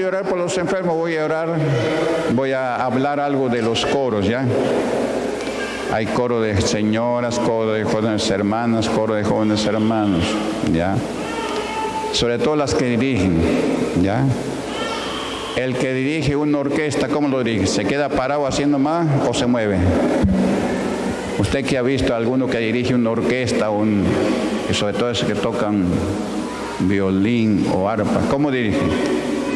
De orar por los enfermos, voy a orar, voy a hablar algo de los coros, ¿ya? Hay coro de señoras, coro de jóvenes hermanas, coro de jóvenes hermanos, ¿ya? Sobre todo las que dirigen, ¿ya? El que dirige una orquesta, ¿cómo lo dirige? ¿Se queda parado haciendo más o se mueve? Usted que ha visto a alguno que dirige una orquesta, un, y sobre todo esos que tocan violín o arpa, ¿cómo dirige?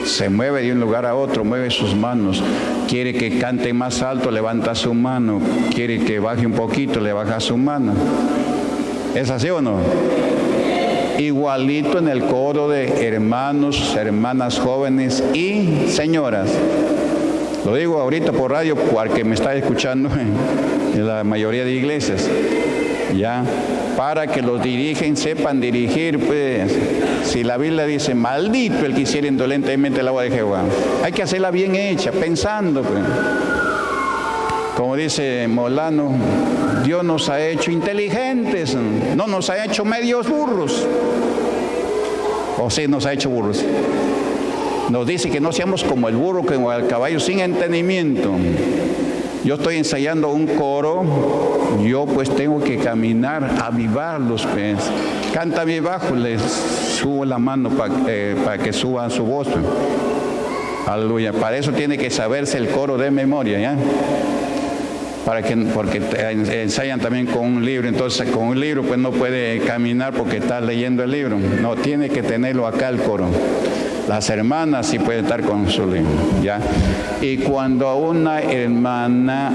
Se mueve de un lugar a otro, mueve sus manos. Quiere que cante más alto, levanta su mano. Quiere que baje un poquito, le baja su mano. ¿Es así o no? Igualito en el coro de hermanos, hermanas jóvenes y señoras. Lo digo ahorita por radio porque me está escuchando en la mayoría de iglesias. Ya, para que los dirigen sepan dirigir, pues, si la Biblia dice, maldito el que hiciera indolentemente la agua de Jehová, hay que hacerla bien hecha, pensando, pues. Como dice Molano, Dios nos ha hecho inteligentes, no nos ha hecho medios burros. O sí, nos ha hecho burros. Nos dice que no seamos como el burro, como el caballo sin entendimiento. Yo estoy ensayando un coro, yo pues tengo que caminar, avivarlos, pues. Canta bien bajo, les subo la mano para eh, que suban su voz. Aleluya. Para eso tiene que saberse el coro de memoria, ¿ya? Para que, porque ensayan también con un libro, entonces con un libro pues no puede caminar porque está leyendo el libro. No, tiene que tenerlo acá el coro. Las hermanas sí pueden estar con su ¿ya? Y cuando a una hermana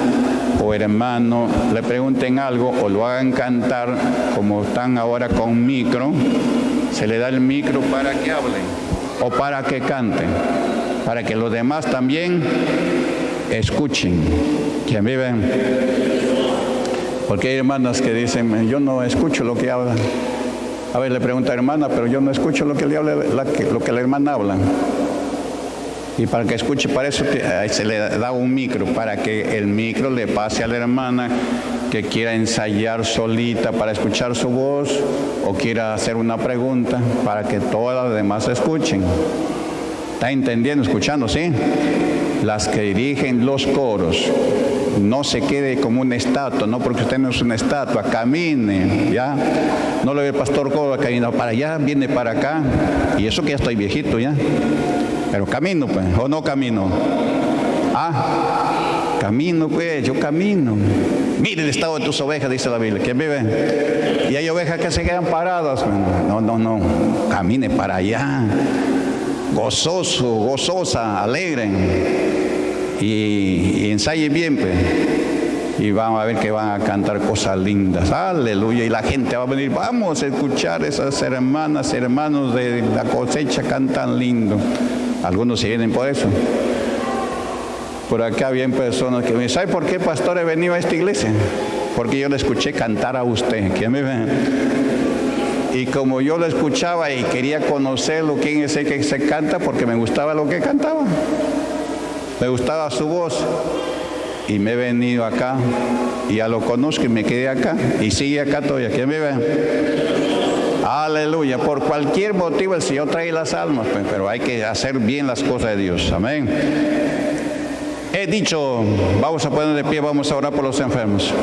o hermano le pregunten algo o lo hagan cantar, como están ahora con micro, se le da el micro para que hablen o para que canten, para que los demás también escuchen. ¿Quién vive? Porque hay hermanas que dicen, yo no escucho lo que hablan. A ver, le pregunta hermana, pero yo no escucho lo que, le habla, lo que la hermana habla. Y para que escuche, para eso se le da un micro, para que el micro le pase a la hermana que quiera ensayar solita para escuchar su voz o quiera hacer una pregunta para que todas las demás escuchen. ¿Está entendiendo, escuchando, sí? Las que dirigen los coros no se quede como una estatua, no porque usted no es una estatua, camine, ¿ya? No lo ve el pastor Córdoba caminando para allá, viene para acá, y eso que ya estoy viejito, ¿ya? Pero camino, pues, o no camino. Ah, camino, pues, yo camino. Mire el estado de tus ovejas, dice la Biblia. ¿Quién vive? Y hay ovejas que se quedan paradas. No, no, no. Camine para allá. Gozoso, gozosa, alegre y, ensaye bien, pues. Y vamos a ver que van a cantar cosas lindas. Aleluya. Y la gente va a venir, vamos a escuchar esas hermanas, hermanos de la cosecha cantan lindo. Algunos se vienen por eso. Por acá había personas que me dicen, ¿sabe por qué pastor he venido a esta iglesia? Porque yo le escuché cantar a usted. ¿Quién me? Y como yo lo escuchaba y quería conocerlo, quién es el que se canta, porque me gustaba lo que cantaba. Me gustaba su voz y me he venido acá y ya lo conozco y me quedé acá y sigue acá todavía. ¿Quién me ve? Aleluya. Por cualquier motivo el Señor trae las almas, pues, pero hay que hacer bien las cosas de Dios. Amén. He dicho, vamos a poner de pie, vamos a orar por los enfermos.